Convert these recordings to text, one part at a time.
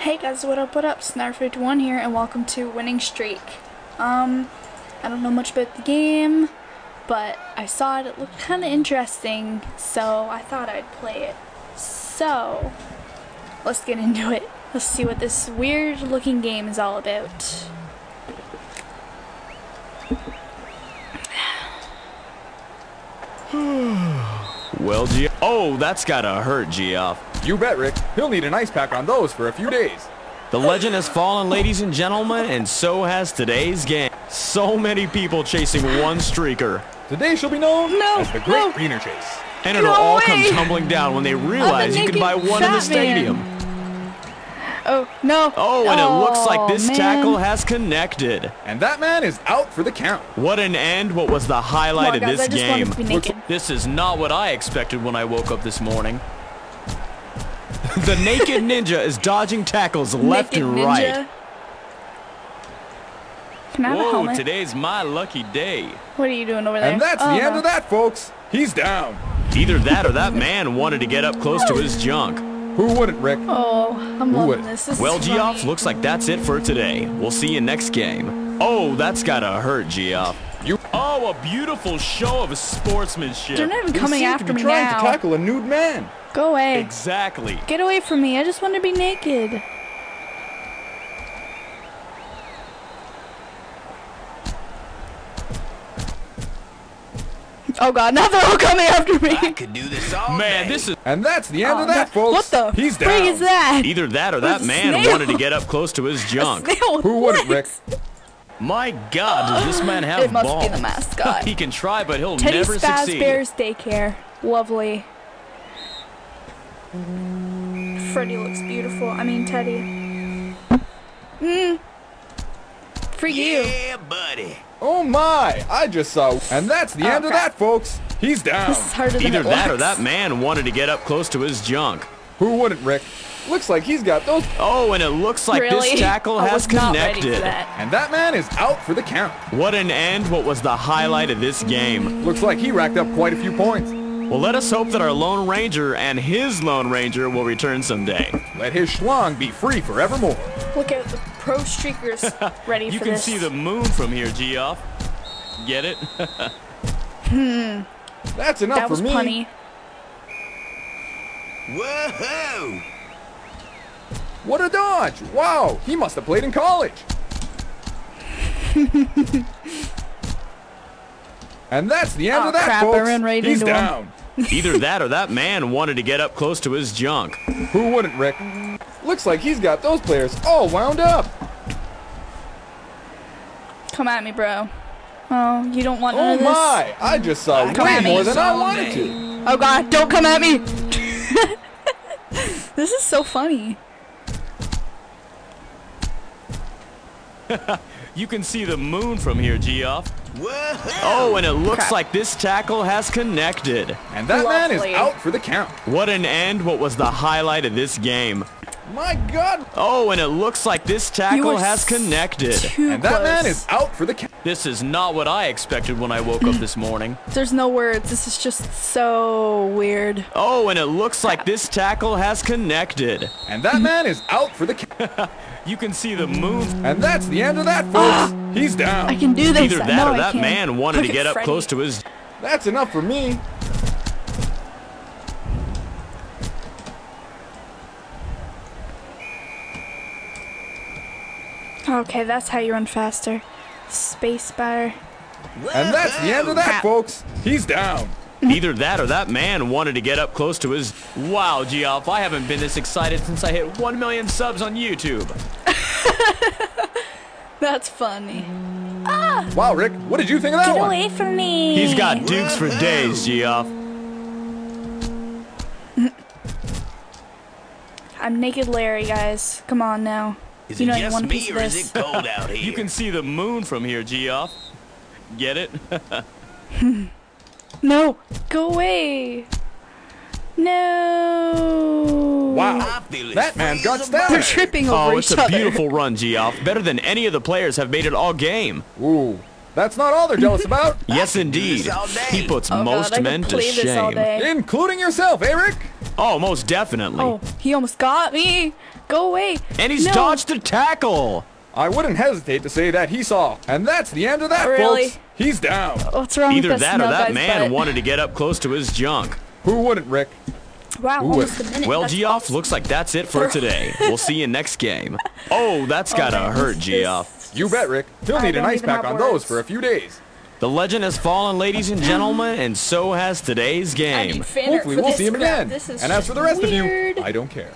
Hey guys, what up, what up? Snarf51 here, and welcome to Winning Streak. Um, I don't know much about the game, but I saw it, it looked kind of interesting, so I thought I'd play it. So, let's get into it. Let's see what this weird looking game is all about. Well, G. Oh, that's gotta hurt, Geoff. You bet, Rick. He'll need an ice pack on those for a few days. The legend has fallen, ladies and gentlemen, and so has today's game. So many people chasing one streaker. Today she'll be known No, as the Great no. Wiener Chase. And it'll No all come tumbling down when they realize you can buy one in the fat man. stadium. Oh, no. Oh, and it oh, looks like this man. tackle has connected. And that man is out for the count. What an end. What was the highlight on, of guys, this I game? wanted to be naked. This is not what I expected when I woke up this morning. The naked ninja is dodging tackles left Naked and ninja. right. Can I have a Whoa, helmet? today's my lucky day. What are you doing over there? And that's Oh, the end of that, folks. He's down. Either that or that man wanted to get up close to his junk. Who wouldn't, Rick? Oh, I'm Who loving would- this. This Well, is Geoff, looks like that's it for today. We'll see you next game. Oh, that's gotta hurt, Geoff. You Oh, a beautiful show of sportsmanship. They're not even you coming seem after to be me trying now. to tackle a nude man. Go away. Exactly. Get away from me. I just want to be naked. Oh god, now they're all coming after me. I could do this all Man, day. this is And that's the end Oh, of that, no- folks. What the He's frig down. is that? either that or that man snail. wanted to get up close to his junk. Who wouldn't, Rick? My God, does this man have It must balls? be the mascot. he can try, but he'll Teddy never Spaz succeed. Bears Daycare. Lovely. Freddy looks beautiful. I mean, Teddy. Mmm. For you. Yeah, buddy. Oh my! I just saw. And that's the Oh, end of that, folks. He's down. This is harder than Either it that or that man wanted to get up close to his junk. Who wouldn't, Rick? Looks like he's got those. Oh, and it looks like really? this tackle I has was not ready for connected. that. And that man is out for the count. What an end. What was the highlight of this game? Looks like he racked up quite a few points. Well, let us hope that our Lone Ranger and his Lone Ranger will return someday. Let his schlong be free forevermore. Look at the pro streakers ready You for this. You can see the moon from here, Geoff. Get it? hmm. That's enough that for was me. punny. Whoa! What a dodge! Wow, he must have played in college. and that's the end Oh, of that, crap, I folks. ran right He's into him. Down. Either that or that man wanted to get up close to his junk. Who wouldn't, Rick? Looks like he's got those players all wound up. Come at me, bro. Oh, you don't want none Oh of this? my! I just saw Come way at me. more than I wanted day. to. Oh god, don't come at me! this is so funny. You can see the moon from here, Geoff. Oh, and it looks Crap. like this tackle has connected. And that man is out for the count. What an end. What was the highlight of this game? My God! Oh, and it looks like this tackle has connected. And that man is out for the count. This is not what I expected when I woke up this morning. There's no words. This is just so weird. Oh, and it looks like this tackle has connected. And that man is out for the count. You can see the moon. And that's the end of that, folks. He's down. I can do this. Either that know or I that can. man wanted Look to get up Freddy. close to his. That's enough for me. Okay, that's how you run faster. Space bar. And that's the end of that, Crap. folks. He's down. Either that or that man wanted to get up close to his. Wow, Geoff, I haven't been this excited since I hit 1 million subs on YouTube. That's funny. Ah. Wow, Rick, what did you think of that Get one? away from me. He's got dukes for days, Geoff. I'm naked Larry, guys. Come on now. Is you it know you just me or is it cold out here? You can see the moon from here, Geoff. Get it? No, go away. No. Wow, I feel as that man got as They're tripping over Oh, it's each a other. beautiful run, Geoff. Better than any of the players have made it all game. Ooh, that's not all they're jealous about, Yes, can do this indeed. He puts Oh most I could men to play this all shame. including yourself, Eric. Oh, most definitely. Oh, he almost got me. Go away. And he's No. dodged the tackle. I wouldn't hesitate to say that he saw. And that's the end of that, Really? folks. He's down. What's wrong Either with that or that man butt? wanted to get up close to his junk. Who wouldn't, Rick? Wow, Ooh, almost a minute. Well, That's Geoff, awesome. looks like that's it for today. We'll see you next game. Oh, that's gotta man, hurt, this- Geoff. You bet, Rick. He'll I need an ice pack have on those for a few days. The legend has fallen, ladies and gentlemen, and so has today's game. need fan art Hopefully, we'll see him crap. again. And as for the rest weird. of you, I don't care.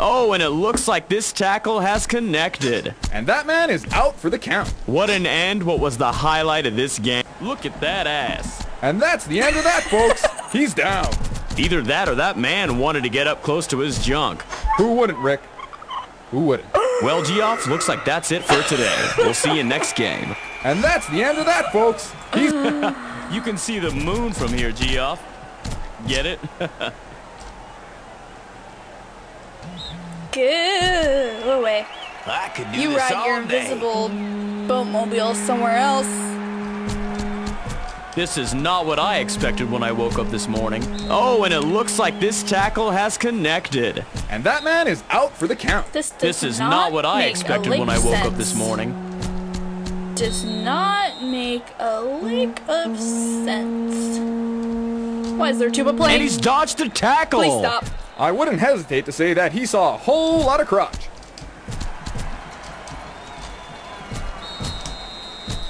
Oh, and it looks like this tackle has connected. And that man is out for the count. What an end. What was the highlight of this game? Look at that ass. And that's the end of that, folks. He's down. Either that or that man wanted to get up close to his junk. Who wouldn't, Rick? Who wouldn't? Well, Geoff, looks like that's it for today. We'll see you next game. And that's the end of that, folks. He's You can see the moon from here, Geoff. Get it? Go away. I could do You this ride all your day. invisible boatmobile somewhere else. This is not what I expected when I woke up this morning. Oh, and it looks like this tackle has connected. and that man is out for the count. This does This is not what I expected when I woke up this morning. Does not make a lick of sense. Why is there tuba And playing? he's dodged the tackle. Please stop. I wouldn't hesitate to say that he saw a whole lot of crotch.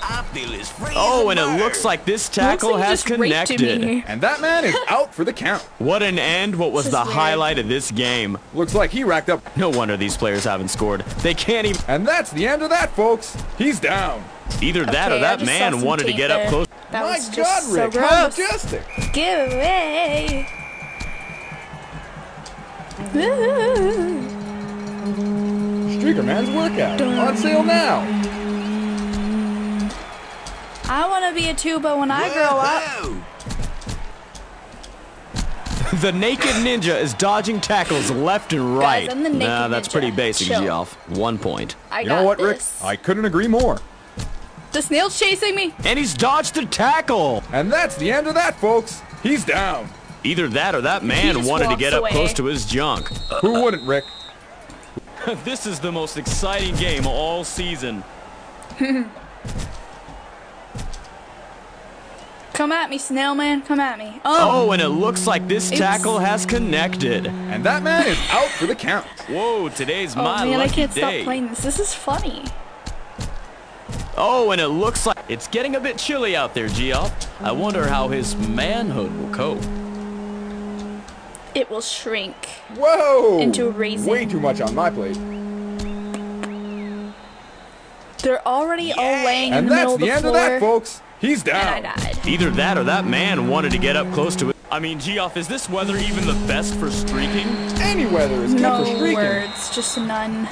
I feel as free Oh, and it looks like this tackle like has connected. And that man is out for the count. What an end. What was the weird. highlight of this game? Looks like he racked up. No wonder these players haven't scored. They can't even. And that's the end of that, folks. He's down. Either that or that man wanted to tape get up close. That My was God, just so how majestic. Give away. Streaker Man's workout on sale now. I want to be a tuba when I grow up. The naked ninja is dodging tackles left and right. I'm the naked nah, that's ninja. pretty basic, Geoff. One point. I You got know what, Rick? I couldn't agree more. The snail's chasing me. And he's dodged the tackle. And that's the end of that, folks. He's down. Either that or that man wanted to walks get up close to his junk. Who wouldn't, Rick? this is the most exciting game all season. Come at me, snail man. Come at me. Oh, Oh, and it looks like this It's- tackle has connected. And that man is out for the count. Whoa, today's oh my man, I can't day. stop playing this. This is funny. Oh, and it looks like it's getting a bit chilly out there, Geoff. I wonder how his manhood will cope. It will shrink. Whoa! Into a raisin. Way too much on my plate. They're already all laying in And the middle that's of the the end floor. of that, folks. He's and I down. died. Either that or that man wanted to get up close to it. I mean, Geoff, is this weather even the best for streaking? Any weather is good No for streaking. No words, just none.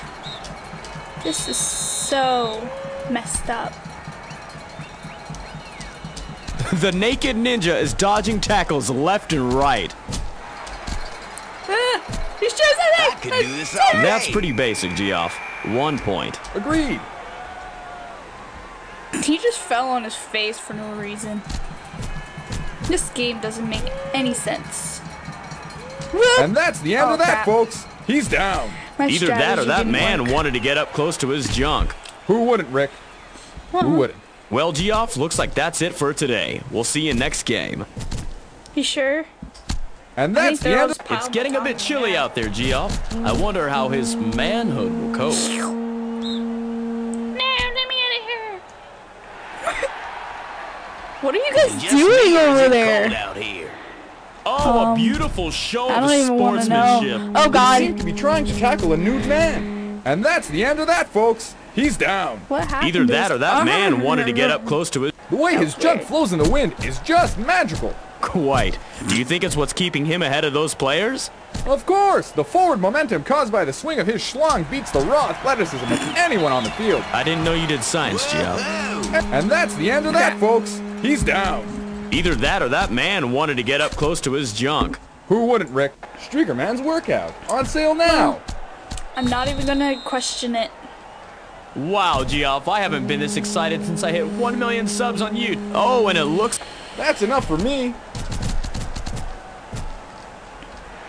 This is so messed up. The naked ninja is dodging tackles left and right. Could do this all day. That's pretty basic, Geoff. One point. Agreed. He just fell on his face for no reason. This game doesn't make any sense. And that's the end Oh, of that, crap. folks. He's down. My Either that or that man work. wanted to get up close to his junk. Who wouldn't, Rick? Who uh-huh. wouldn't? Well, Geoff, looks like that's it for today. We'll see you next game. You sure? And that's the end. Of- It's getting a bit chilly out there, Geoff. I wonder how his manhood will cope. No, let me out of here. what are you guys Just doing me or is over there? out here. Oh, a Um, beautiful show I of don't even want to know. sportsmanship. Oh He God, seemed to be trying to tackle a nude man. And that's the end of that, folks. He's down. what happened? Either that or that man wanted to get up close to it. The way his junk flows in the wind is just magical. Quite. Do you think it's what's keeping him ahead of those players? Of course, the forward momentum caused by the swing of his schlong beats the raw athleticism of anyone on the field. I didn't know you did science, Geoff. And that's the end of that, folks. He's down. Either that or that man wanted to get up close to his junk. Who wouldn't, Rick? Streaker Man's workout on sale now. I'm not even gonna question it. Wow, Geoff, I haven't been this excited since I hit 1 million subs on YouTube. Oh, and it looks... That's enough for me.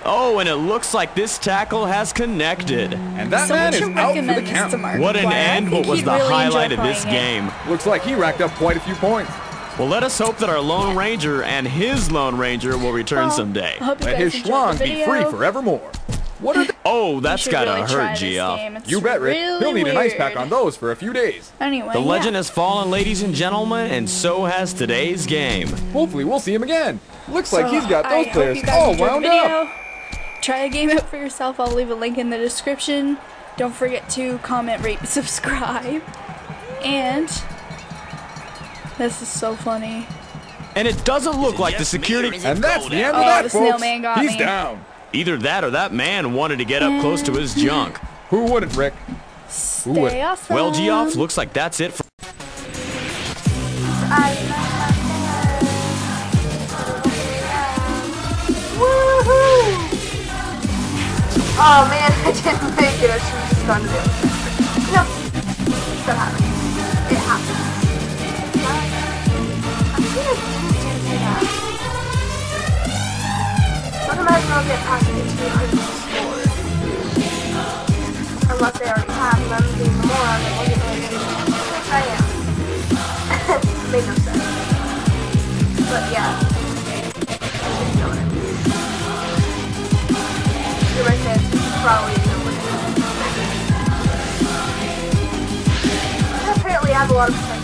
Oh, and it looks like this tackle has connected. And that Someone man is out for the recommend count. What an Why, end, what was the really highlight of this playing it. game. Looks like he racked up quite a few points. Well, let us hope that our Lone Ranger and his Lone Ranger will return Well, someday. I hope you Let his enjoyed schlong be free forevermore. What are the- Oh, that's gotta really hurt, this Geoff. You bet, Rick. Really He'll need an ice pack on those for a few days. Anyway, The yeah. legend has fallen, ladies and gentlemen, and so has today's game. Hopefully we'll see him again. Looks like he's got those hope players all wound the up. Video. Try the game out for yourself. I'll leave a link in the description. Don't forget to comment, rate, and subscribe. And this is so funny. And it doesn't look like the Just me or security... And that's the end of Oh, that, the folks. snail man got he's me. down. Either that or that man wanted to get up close to his junk. Who wouldn't, Rick? Who would? Stay awesome. Well, Geoff, looks like that's it for... Oh man, I didn't make it. I should have just gone to the other side. No, that happens. It happens. I like teams do do that. Don't imagine I'll get past the 200 score. Unless they already Is. I apparently have a lot of.